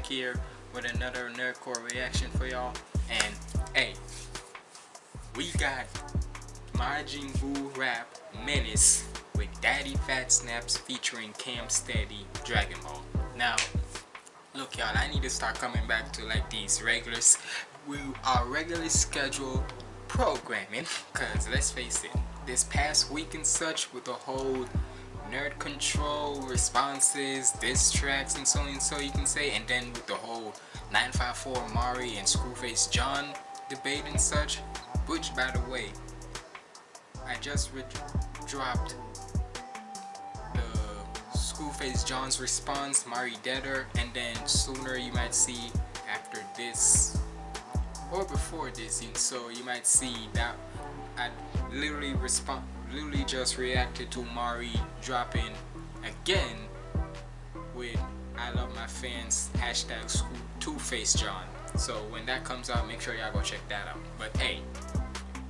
back here with another Nerdcore reaction for y'all. And hey, we got Majin Buu Rap Menace with Daddy Fat Snaps featuring Cam Steady Dragon Ball. Now, look y'all, I need to start coming back to like these regulars. We are regularly scheduled programming because let's face it, this past week and such with the whole nerd control responses diss tracks and so and so you can say. And then with the whole 954 mari and screwface john debate and such which by the way i just dropped the screwface john's response mari deader and then sooner you might see after this or before this so you might see that i literally respond literally just reacted to Mari dropping again with I love my fans hashtag Two Face John. So when that comes out, make sure y'all go check that out. But hey,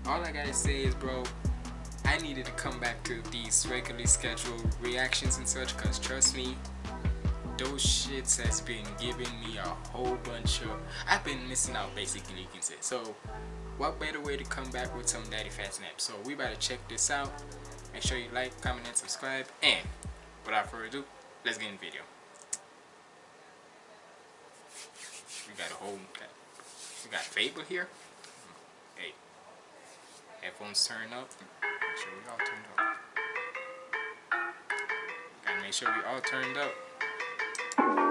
all I gotta say is, bro, I needed to come back to these regularly scheduled reactions and such, cause trust me, those shits has been giving me a whole bunch of. I've been missing out, basically, you can say. So what better way to come back with some daddy fat snaps? So we better check this out. Make sure you like comment and subscribe. And without further ado let's get in the video. We got a whole we got Fable here. Hey headphones turn up. Make sure we all turned up. Gotta make sure we all turned up some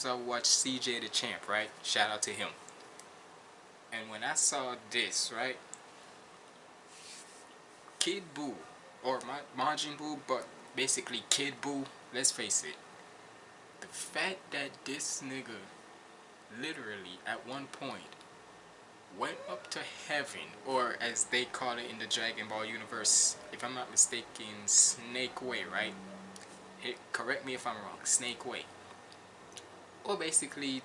times I watched CJ DaChamp, right? Shout out to him. And when I saw this, right? Kid Buu, or Majin Buu, but basically Kid Buu, let's face it. The fact that this nigga literally at one point went up to heaven, or as they call it in the Dragon Ball universe, if I'm not mistaken, Snake Way, right? It, correct me if I'm wrong, Snake Way or basically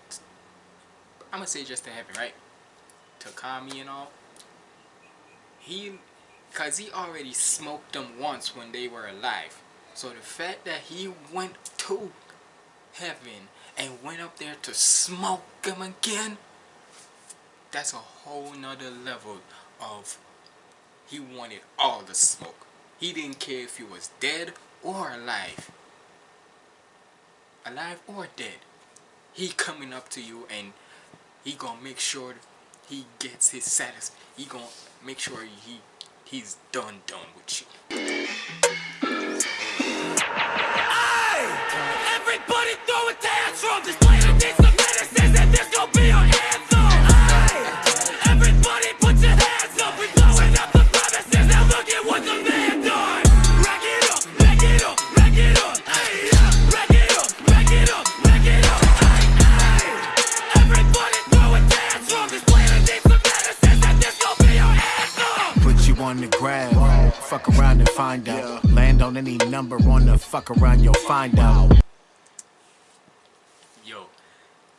I'm gonna say just to heaven right? To Kami and all. He cause he already smoked them once when they were alive. So the fact that he went to heaven and went up there to smoke them again that's a whole nother level of he wanted all the smoke. He didn't care if he was dead or alive. Alive or dead he coming up to you and he gonna make sure he gets his satisfaction. He gonna make sure he he's done done with you. Hey! Everybody throw a! This fuck around, you'll find out. Yo,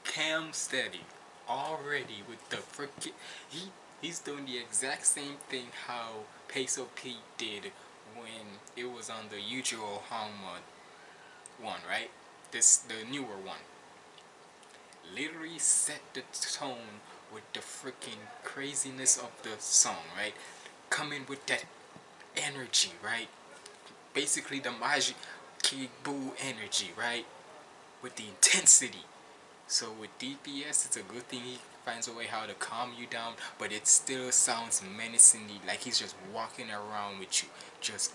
Cam Steady already with the freaking he he's doing the exact same thing how Peso Pete did when it was on the Yujiro Hanma one, right? This the newer one. Literally set the tone with the freaking craziness of the song, right? Coming with that energy, right? Basically the Majin Buu energy, right? With the intensity. So with DPS, it's a good thing he finds a way how to calm you down, but it still sounds menacingly like he's just walking around with you, just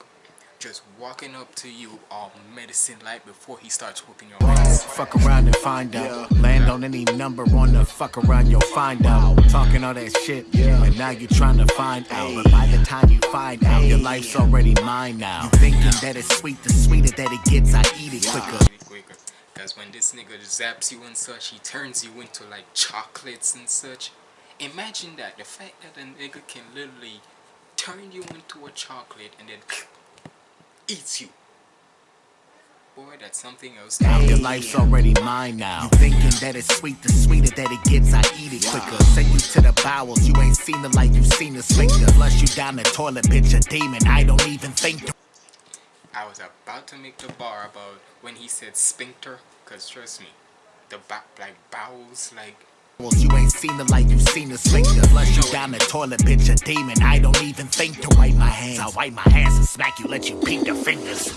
just walking up to you all medicine like before he starts whooping your ass. Fuck around and find out. Land on any number on the fuck around, you'll find out. Talking all that shit, but now you're trying to find out. But by the time you find out, your life's already mine now. You thinking that it's sweet, the sweeter that it gets, I eat it quicker. quicker. Cause when this nigga zaps you and such, he turns you into like chocolates and such. Imagine that, the fact that a nigga can literally turn you into a chocolate and then eats you. Boy, that's something else. Now your life's already mine now. You thinking that it's sweet, the sweeter that it gets, I eat it quicker. Send you to the bowels, you ain't seen it like you seen the sphincter. Flush you down the toilet, bitch, a demon. I don't even think. I was about to make the bar about when he said sphincter, cause trust me, the ba- like bowels, like you ain't seen it like you seen the sphincter. Flush you down the toilet, bitch, a demon. I don't even think to wipe my hands. I wipe my hands and smack you, let you peek the fingers.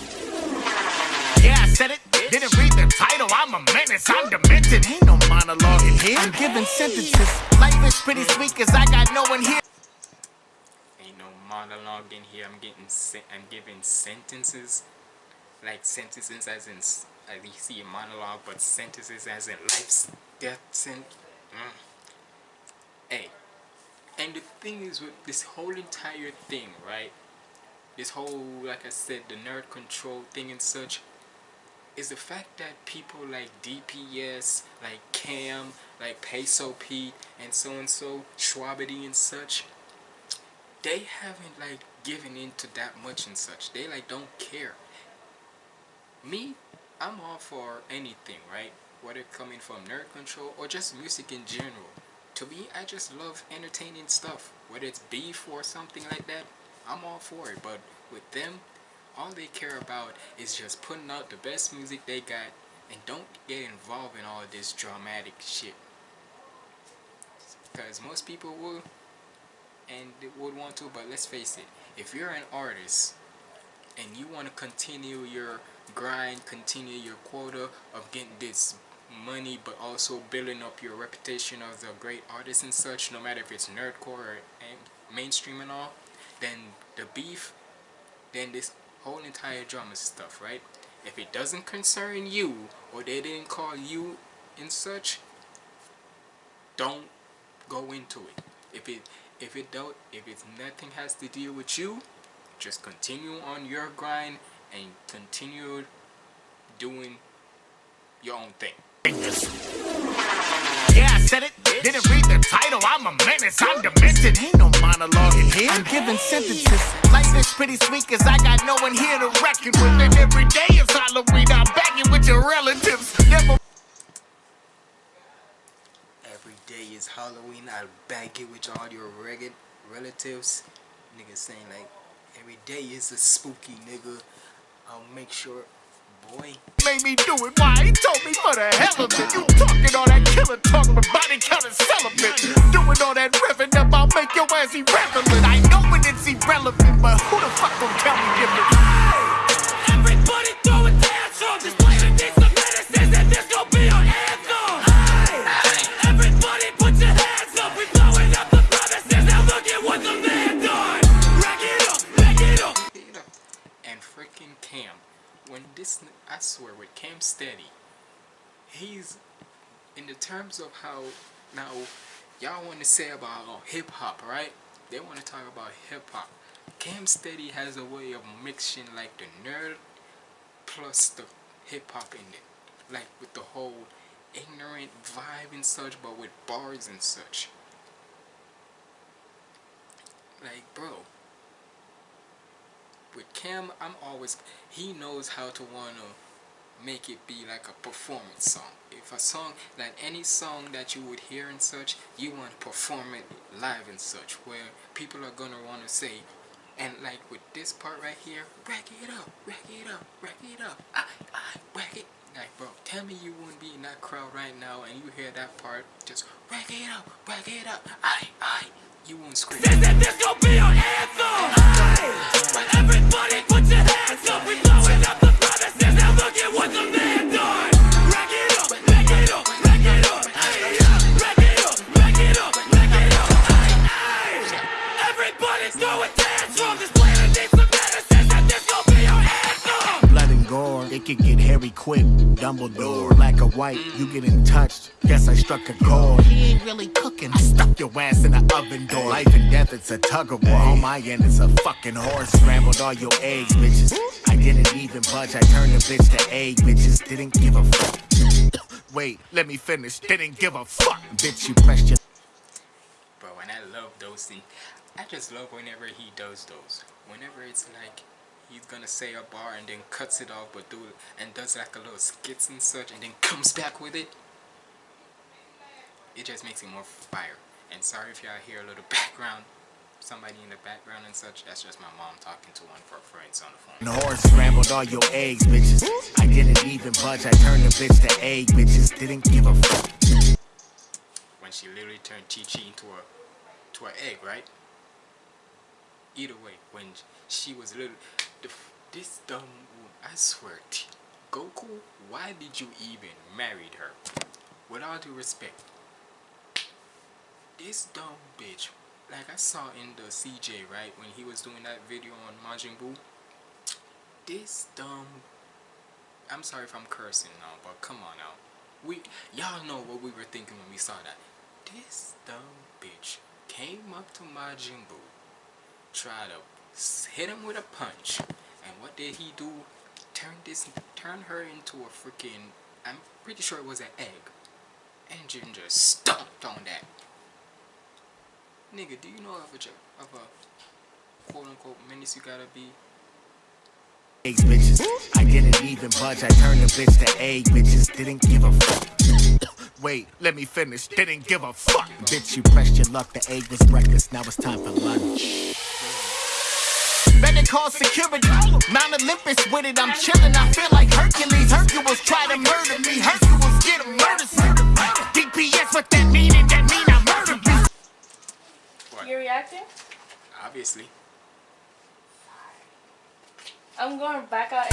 Yeah, I said it. Didn't read the title. I'm a menace. I'm demented. Ain't no monologue in here. I'm giving sentences. Life is pretty sweet, cause I got no one here. ain't no monologue in here. I'm getting I'm giving sentences, like sentences as in you see a monologue, but sentences as in life, death, sent. Mm. Hey, and the thing is with this whole entire thing, right? This whole, like I said, the nerd control thing and such, is the fact that people like DPS, like Cam, like Peso Pete, and so and so, Shwabadi and such, they haven't like given into that much and such. They like don't care. Me, I'm all for anything, right? Whether coming from nerd control or just music in general. To me, I just love entertaining stuff. Whether it's beef or something like that, I'm all for it. But with them, all they care about is just putting out the best music they got and don't get involved in all this dramatic shit. Because most people will and would want to, but let's face it, if you're an artist and you want to continue your grind, continue your quota of getting this money, but also building up your reputation as a great artist and such, no matter if it's nerdcore or mainstream and all, then the beef, then this whole entire drama stuff, right? If it doesn't concern you, or they didn't call you and such, don't go into it. If it if it don't if it's nothing has to deal with you, just continue on your grind and continue doing your own thing. Yeah, I said it. Didn't read the title. I'm a menace. I'm demented. Ain't no monologue in here. I'm giving sentences. Life is pretty sweet, cause I got no one here to reckon with. And every day is Halloween. I'm begging with your relatives. Never Every day is Halloween. I'll bag it with all your rugged relatives. Niggas saying like every day is a spooky nigga. I'll make sure boy made me do it. Why? He told me for the hell of it. You talking all that killer talk, but body count is celibate. Doing all that revving up, I'll make your ass irrelevant. I know when it's irrelevant, but who the fuck gon' tell me different? Everybody throw a dance on this planet needs some medicine and this gon' be our anthem. When this, I swear, with Cam Steady, he's in the terms of how now y'all want to say about oh, hip hop, right? They want to talk about hip hop. Cam Steady has a way of mixing like the nerd plus the hip hop in it, like with the whole ignorant vibe and such, but with bars and such. Like, bro, with Cam, I'm always he knows how to wanna make it be like a performance song. If a song like any song that you would hear and such, you want to perform it live and such, where people are gonna wanna say, and like with this part right here, rack it up, rack it up, rack it up, I, I, rack it. Like bro, tell me you wouldn't be in that crowd right now and you hear that part, just rack it up, rack it up, I, I, you won't scream. Says that this be our anthem. Everybody put your hands up. We blowing up the. Now look at what up, up, up. Up, up, up. Everybody throw a dance on this It could get hairy quick. Dumbledore, black or white, you getting touched. Guess I struck a chord. He ain't really cooking. I stuck your ass in the oven door. Life and death, it's a tug of war. On my end, it's a fucking horse. Scrambled all your eggs, bitches. I didn't even budge. I turned a bitch to egg, bitches. Didn't give a fuck. Wait, let me finish. Didn't give a fuck, bitch. You pressed your. Bro, and I love those things. I just love whenever he does those. Whenever it's like he's gonna say a bar and then cuts it off, but do and does like a little skits and such, and then comes back with it. It just makes it more fire. And sorry if y'all hear a little background, somebody in the background and such. That's just my mom talking to one of her friends on the phone. The horse scrambled all your eggs, bitches. I didn't even budge. I turned the bitch to egg, bitches. Didn't give a fuck. When she literally turned Chi Chi into a to an egg, right? Either way, when she was little, the, this dumb woman, I swear, T- Goku, why did you even marry her? With all due respect, this dumb bitch, like I saw in the CJ, right, when he was doing that video on Majin Buu, this dumb, I'm sorry if I'm cursing now, but come on now. We, y'all know what we were thinking when we saw that. This dumb bitch came up to Majin Buu, tried to hit him with a punch, and what did he do? Turn this, turn her into a freaking. I'm pretty sure it was an egg, and Ginger stomped on that. Nigga, do you know of a of a quote unquote menace you gotta be? eggs, bitches. I didn't even budge. I turned a bitch to egg, bitches. Didn't give a fuck. Wait, let me finish. Didn't give a fuck. Bitch, you pressed your luck. The egg was breakfast. Now it's time for lunch. Better call security. Mount Olympus with it. I'm chilling. I feel like Hercules. Hercules try to murder me. Hercules get a murder scene. DPS, what that mean? And that mean I murdered you. What? You reacting? Obviously. I'm going back out.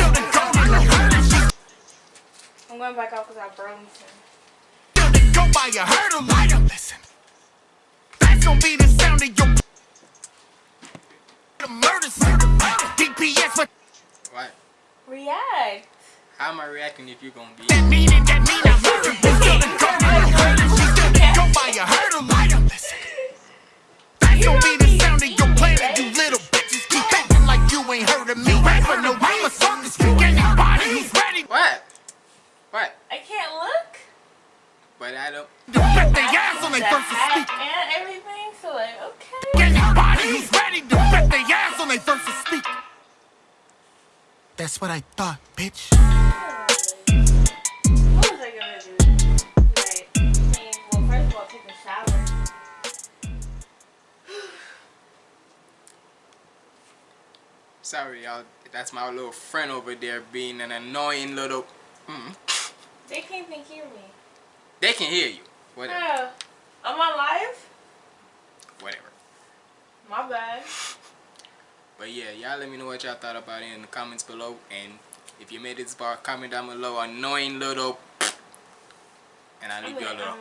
I'm going back out because I Burlington. Go by your hurdle. Light up. Listen. That's gonna be the sound of your murder. DPS, what What? React. How am I reacting if you're gonna be? that mean? And that mean I murdered That's what I thought, bitch. What was I gonna do? Right. I well, first of all, take a shower. Sorry, y'all. That's my little friend over there being an annoying little. Mm. They can't even hear me. They can hear you. Whatever. Yeah. I'm on live. Whatever. My bad. But yeah, y'all let me know what y'all thought about it in the comments below. And if you made it this far, comment down below. Annoying little. And I'll leave you a gonna.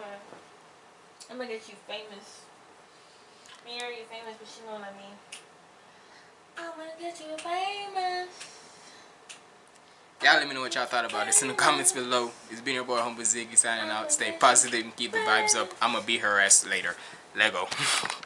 I'm gonna, get you famous. I mean, you're already famous, but you know what I mean. I'm gonna get you famous. Y'all let me know what y'all thought about this in the comments below. It's been your boy Humble Ziggy signing out. Stay positive and keep the vibes up. I'ma beat her ass later. Lego.